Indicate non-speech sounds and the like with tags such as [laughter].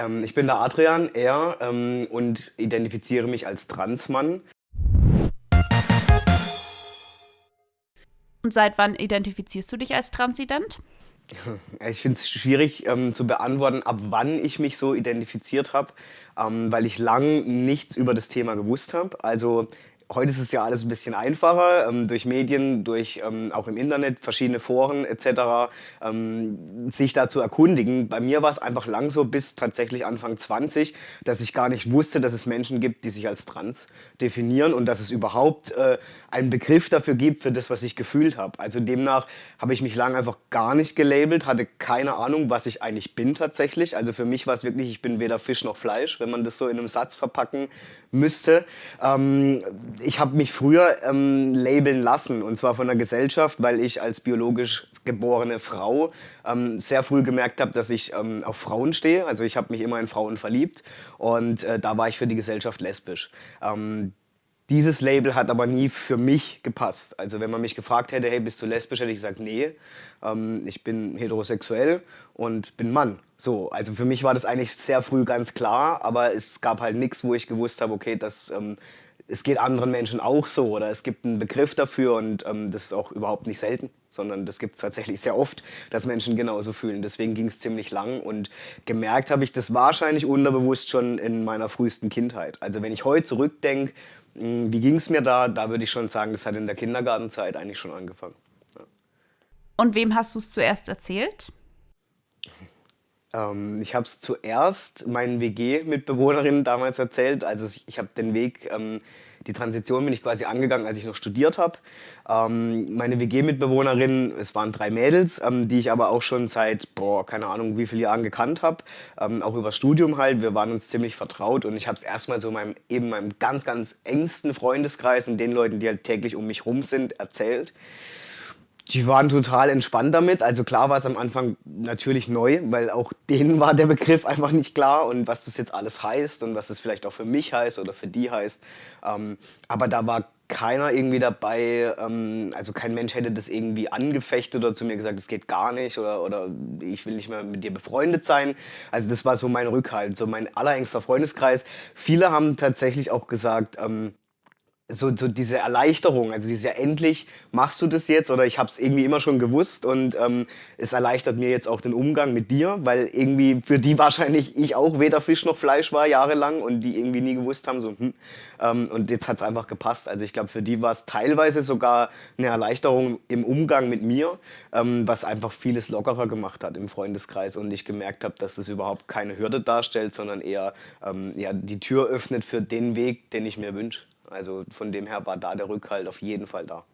Ähm, ich bin der Adrian, er, ähm, und identifiziere mich als Transmann. Und seit wann identifizierst du dich als Transident? Ich finde es schwierig ähm, zu beantworten, ab wann ich mich so identifiziert habe, ähm, weil ich lang nichts über das Thema gewusst habe. Also Heute ist es ja alles ein bisschen einfacher, ähm, durch Medien, durch ähm, auch im Internet, verschiedene Foren etc., ähm, sich da zu erkundigen. Bei mir war es einfach lang so bis tatsächlich Anfang 20, dass ich gar nicht wusste, dass es Menschen gibt, die sich als trans definieren und dass es überhaupt äh, einen Begriff dafür gibt, für das, was ich gefühlt habe. Also demnach habe ich mich lang einfach gar nicht gelabelt, hatte keine Ahnung, was ich eigentlich bin tatsächlich. Also für mich war es wirklich, ich bin weder Fisch noch Fleisch, wenn man das so in einem Satz verpacken müsste. Ähm, ich habe mich früher ähm, labeln lassen und zwar von der Gesellschaft, weil ich als biologisch geborene Frau ähm, sehr früh gemerkt habe, dass ich ähm, auf Frauen stehe. Also ich habe mich immer in Frauen verliebt und äh, da war ich für die Gesellschaft lesbisch. Ähm, dieses Label hat aber nie für mich gepasst. Also wenn man mich gefragt hätte, hey, bist du lesbisch, hätte ich gesagt, nee, ähm, ich bin heterosexuell und bin Mann. So, also für mich war das eigentlich sehr früh ganz klar, aber es gab halt nichts, wo ich gewusst habe, okay, das ähm, es geht anderen Menschen auch so oder es gibt einen Begriff dafür und ähm, das ist auch überhaupt nicht selten, sondern das gibt es tatsächlich sehr oft, dass Menschen genauso fühlen. Deswegen ging es ziemlich lang und gemerkt habe ich das wahrscheinlich unterbewusst schon in meiner frühesten Kindheit. Also wenn ich heute zurückdenke, hm, wie ging es mir da, da würde ich schon sagen, das hat in der Kindergartenzeit eigentlich schon angefangen. Ja. Und wem hast du es zuerst erzählt? Ähm, ich habe es zuerst meinen WG-Mitbewohnerinnen damals erzählt. Also ich, habe den Weg, ähm, die Transition bin ich quasi angegangen, als ich noch studiert habe. Ähm, meine WG-Mitbewohnerinnen, es waren drei Mädels, ähm, die ich aber auch schon seit, boah, keine Ahnung, wie viele Jahren gekannt habe. Ähm, auch über Studium halt. Wir waren uns ziemlich vertraut und ich habe es erstmal so meinem, eben meinem ganz, ganz engsten Freundeskreis und den Leuten, die halt täglich um mich rum sind, erzählt. Die waren total entspannt damit. Also klar war es am Anfang natürlich neu, weil auch denen war der Begriff einfach nicht klar und was das jetzt alles heißt und was das vielleicht auch für mich heißt oder für die heißt. Ähm, aber da war keiner irgendwie dabei, ähm, also kein Mensch hätte das irgendwie angefechtet oder zu mir gesagt, das geht gar nicht oder, oder ich will nicht mehr mit dir befreundet sein. Also das war so mein Rückhalt, so mein allerengster Freundeskreis. Viele haben tatsächlich auch gesagt, ähm, so, so diese Erleichterung, also diese endlich machst du das jetzt oder ich habe es irgendwie immer schon gewusst und ähm, es erleichtert mir jetzt auch den Umgang mit dir, weil irgendwie für die [laughs] wahrscheinlich ich auch weder Fisch noch Fleisch war jahrelang und die irgendwie nie gewusst haben, so hm, ähm, und jetzt hat es einfach gepasst. Also ich glaube, für die war es teilweise sogar eine Erleichterung im Umgang mit mir, ähm, was einfach vieles lockerer gemacht hat im Freundeskreis und ich gemerkt habe, dass das überhaupt keine Hürde darstellt, sondern eher ähm, ja, die Tür öffnet für den Weg, den ich mir wünsche. Also von dem her war da der Rückhalt auf jeden Fall da.